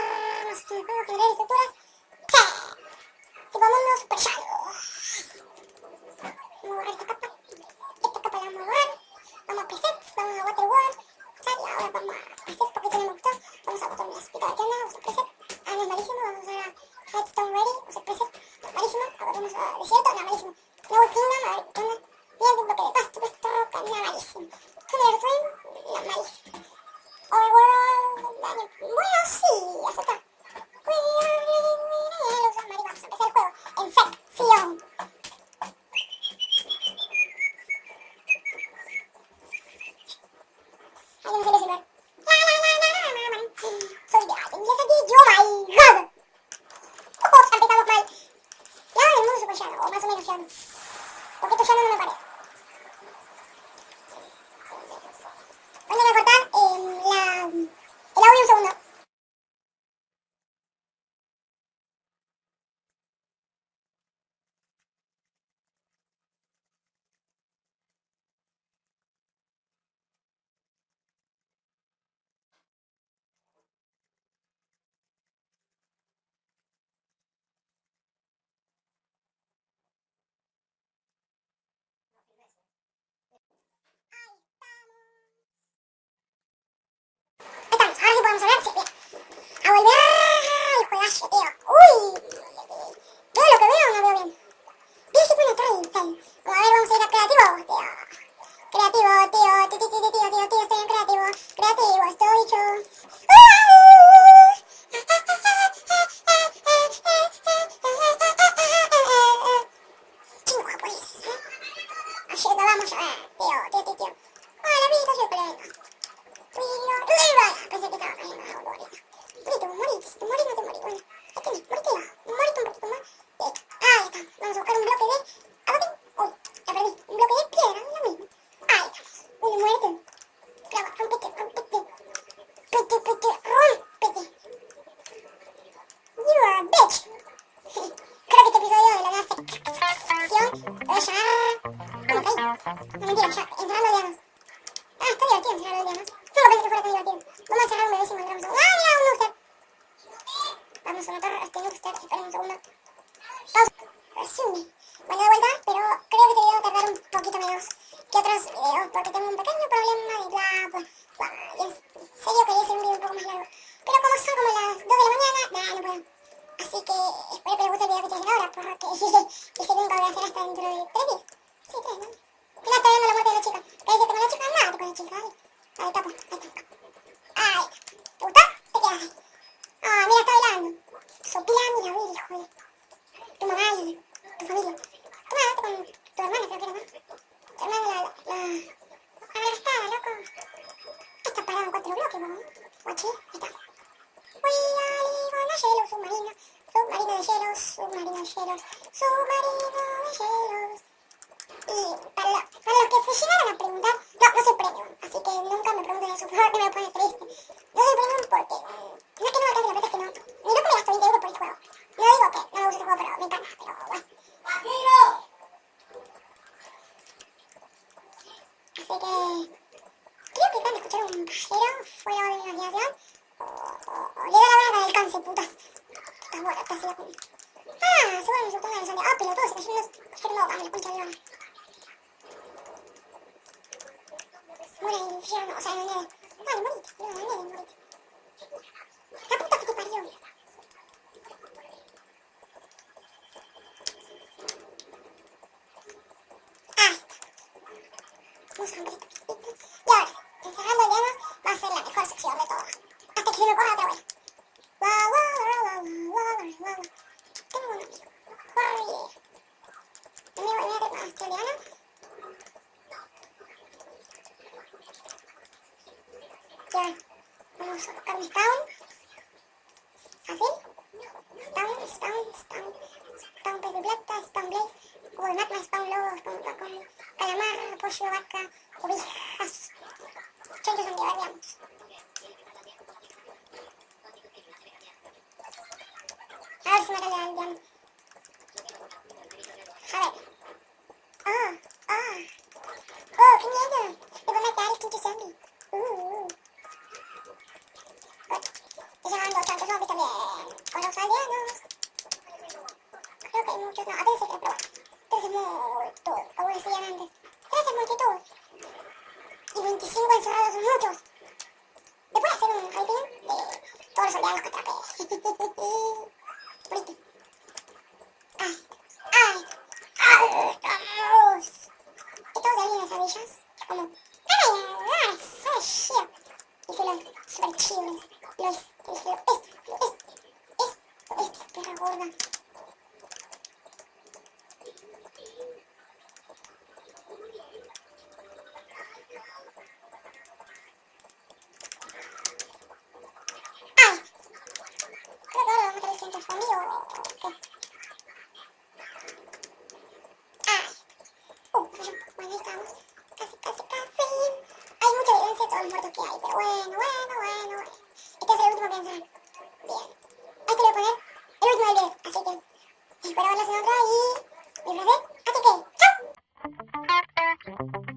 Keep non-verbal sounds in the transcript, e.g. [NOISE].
no sé qué, juegos, generar estructuras. Tipo mundo super. Vamos a borrar esta capa. Esta capa la vamos a borrar. Vamos a presets, vamos a water world. Y ahora vamos a presets porque no me gustó. Vamos a botones. Pico de tienda, usa preset. Ah, no es malísimo. Vamos a usar a redstone ready. Usa preset. Malísimo. Ahora vamos a desierto. No, malísimo. No, kingdom. A ver, llano. Poquito llano no me parece. Haciendo, vamos a ver, tío, tío, tío, tío. Hola, amiguitos, soy Colega. Pensé que estaba cayendo la autoridad. Morito, morís, te morís, no te morís. Bueno, ahí tienes, morite ya. Morite un poquito más. Listo. Ahí está. Vamos a buscar un bloque de... abatín. Uy, No, mentira, ya. Encerrando llanos. Ah, está divertido encerrando llanos. Nunca pensé que fuera tan divertido. Vamos a cerrar un bebé y encontramos un... ¡Ah, mira, un Nooster! Vamos a matar a este Nooster. Esperen un segundo. Pausa. Resume. Bueno, de vuelta, pero creo que te voy a tardar un poquito menos que otros videos porque tengo un pequeño problema y bla, bla, bla. Y en serio quería hacer un video un poco más largo. Pero como son como las 2 de la mañana, nada, no puedo. Así que espero que les guste el video que estoy haciendo ahora, porque este nunca voy a hacer hasta dentro de 3 días. Sí, 3, ¿no? Que no está viendo la muerte de la chica. ¿Qué dice que no la chica? Nada, te pone chica, Ahí tapo, ahí está. Ahí. ¿Puta? Te quedas. Ah, mira, está bailando. Sopila, mira, hijo de... Tu mamá y tu familia. Tu mamá, con tu hermana, creo que era, ¿no? Tu hermana, la... Así que, creo que escuchar un pajero fuera la putas. Ah, Ah, el o sea, no, el. La puta que te parió. Ahí está. Vamos a ver esto. Y ahora, encerrando llamas, va a ser la mejor sección de todas. Hasta que se me coja otra vez. Guau, guau, guau, guau, guau, guau, guau. Tengo un amigo. Jorge. Amigo, mira, tengo australiano. Ya, vamos a spawn. Así. Spawn, spawn, spawn. Spawn pez de plata, spawn blaze. Google Maps, spawn lobos.com. Calamar, pollo, vaca, ovejas. Chanchos antibarrianos. A ver si me. A ver. los soldados que Bonito. [LAUGHS] Ay, ay, ay, estamos. Estamos ahí en las avillas, como, ay, ay, soy chido. Y super chidos. Que hay. Pero bueno, bueno, bueno, bueno. Este ser el último que. Bien. A este le voy a poner el último del video. Así que espero verlos en otro y... Mi frase. Así que, ¡chao!